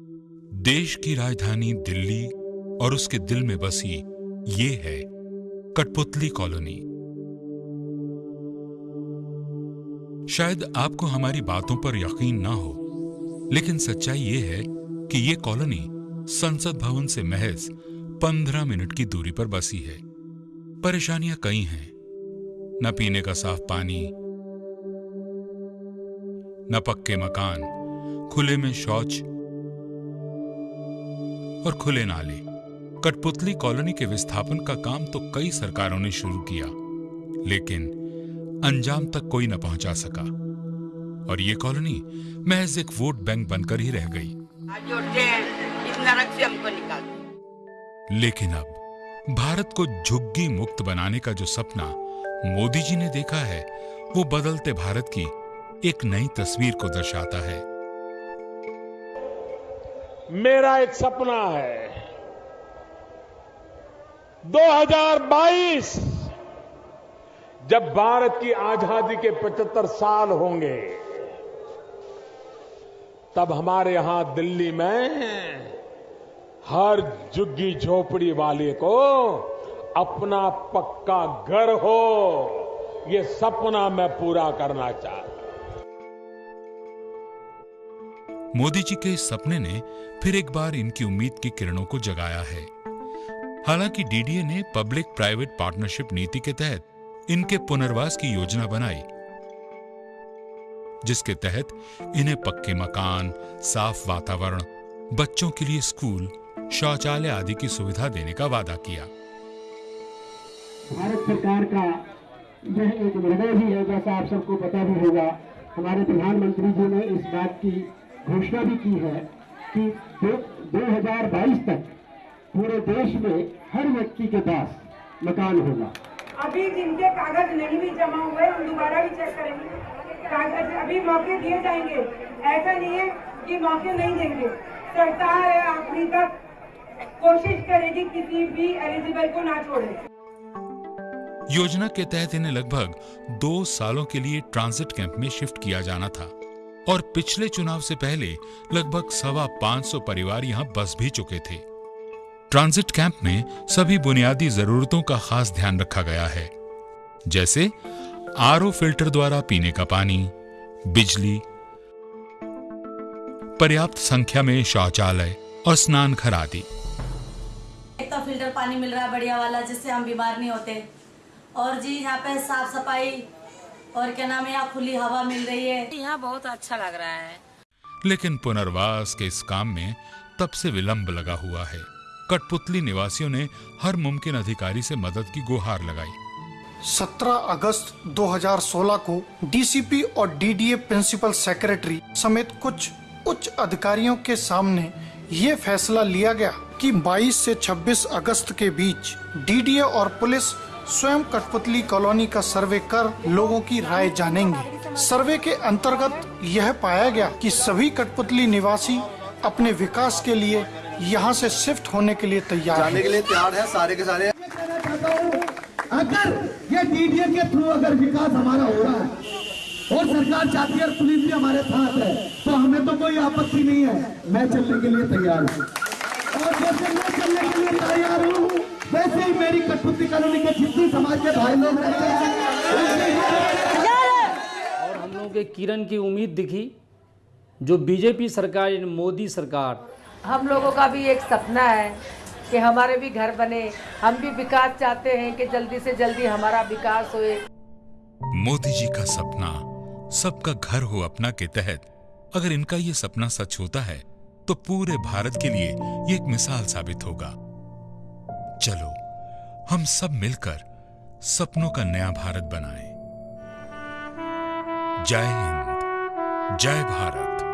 देश की राजधानी दिल्ली और उसके दिल में बसी ये है कठपुतली कॉलोनी। शायद आपको हमारी बातों पर यकीन ना हो, लेकिन सच्चाई ये है कि ये कॉलोनी संसद भवन से महज पंद्रह मिनट की दूरी पर बसी है। परेशानियाँ कई हैं। न पीने का साफ़ पानी, न पक्के मकान, खुले में शौच और खुले नाले। कठपुतली कॉलोनी के विस्थापन का काम तो कई सरकारों ने शुरू किया लेकिन अंजाम तक कोई न पहुँचा सका। और ये कॉलोनी महज एक वोट बैंक बनकर ही रह गई। लेकिन अब भारत को झुग्गी मुक्त बनाने का जो सपना मोदी जी ने देखा है वो बदलते भारत की एक नई तस्वीर को दर्शाता है। मेरा एक सपना है। 2022 जब भारत की आज़ादी के 75 साल होंगे, तब हमारे यहाँ दिल्ली में हर झुग्गी झोपड़ी वाले को अपना पक्का घर हो। ये सपना मैं पूरा करना चाहता मोदी जी के सपने ने फिर एक बार इनकी उम्मीद की किरणों को जगाया है। हालाँकि डीडीए ने पब्लिक प्राइवेट पार्टनरशिप नीति के तहत इनके पुनर्वास की योजना बनाई, जिसके तहत इन्हें पक्के मकान, साफ़ वातावरण, बच्चों के लिए स्कूल, शौचालय आदि की सुविधा देने का वादा किया। भारत सरकार का यह एक निर्णय भी है, जैसा आप सबको पता भी होगा। हमारे प्रधानमंत्री जी ने इस बात की घोषणा भी की है कि दो, 2022 तक पूरे देश में हर व्यक्ति के पास मकान होगा। अभी जिनके कागज़ नहीं भी जमा हुए हम दोबारा भी चेक करेंगे। कागज़ अभी मौके दिए जाएँगे। ऐसा नहीं है कि मौके नहीं देंगे। सरकार आखिरी तक कोशिश करेगी किसी भी एलिजिबल को ना छोड़े। योजना के तहत इन्हें लगभग दो सालों के लिए ट्रांजिट कैंप में शिफ्ट किया जाना था। और पिछले चुनाव से पहले लगभग सवा पाँच सौ परिवार यहाँ बस भी चुके थे। ट्रांजिट कैंप में सभी बुनियादी जरूरतों का खास ध्यान रखा गया है। जैसे आरओ फ़िल्टर द्वारा पीने का पानी, बिजली, पर्याप्त संख्या में शौचालय और स्नान घर आदि। एक तो फ़िल्टर पानी मिल रहा है बढ़िया वाला, जिससे हम बीमार नहीं होते। और जी, यहाँ पे साफ़ सफ़ाई और क्या नाम है यहाँ खुली हवा मिल रही है। यहाँ बहुत अच्छा लग रहा है। लेकिन पुनर्वास के इस काम में तब से विलंब लगा हुआ है। कठपुतली निवासियों ने हर मुमकिन अधिकारी से मदद की गुहार लगाई। 17 अगस्त 2016 को डीसीपी और डीडीए प्रिंसिपल सेक्रेटरी समेत कुछ उच्च अधिकारियों के सामने ये फैसला लिया गया कि 22 से 26 अगस्त के बीच डीडीए और पुलिस स्वयं कठपुतली कॉलोनी का सर्वे कर लोगों की राय जानेंगे। सर्वे के अंतर्गत यह पाया गया कि सभी कठपुतली निवासी अपने विकास के लिए यहाँ से शिफ्ट होने के लिए तैयार जाने के लिए तैयार है सारे के सारे। अगर ये डीडीए के थ्रू अगर विकास हमारा हो रहा है और सरकार चाहती है पुलिस भी हमारे साथ है तो हमें तो कोई आपत्ति नहीं है। मैं चलने के लिए तैयार हूँ। मेरी कॉलोनी के जितने समाज के भाई लोग और हम लोगों के किरण की उम्मीद दिखी जो बीजेपी सरकार यानी मोदी सरकार। हम लोगों का भी एक सपना है कि हमारे भी घर बने। हम भी विकास चाहते हैं कि जल्दी से जल्दी हमारा विकास होए। मोदी जी का सपना सबका घर हो अपना के तहत। अगर इनका ये सपना सच होता है तो पूरे भारत के लिए ये एक मिसाल साबित होगा। चलो। हम सब मिलकर सपनों का नया भारत बनाएँ। जय हिंद जय भारत।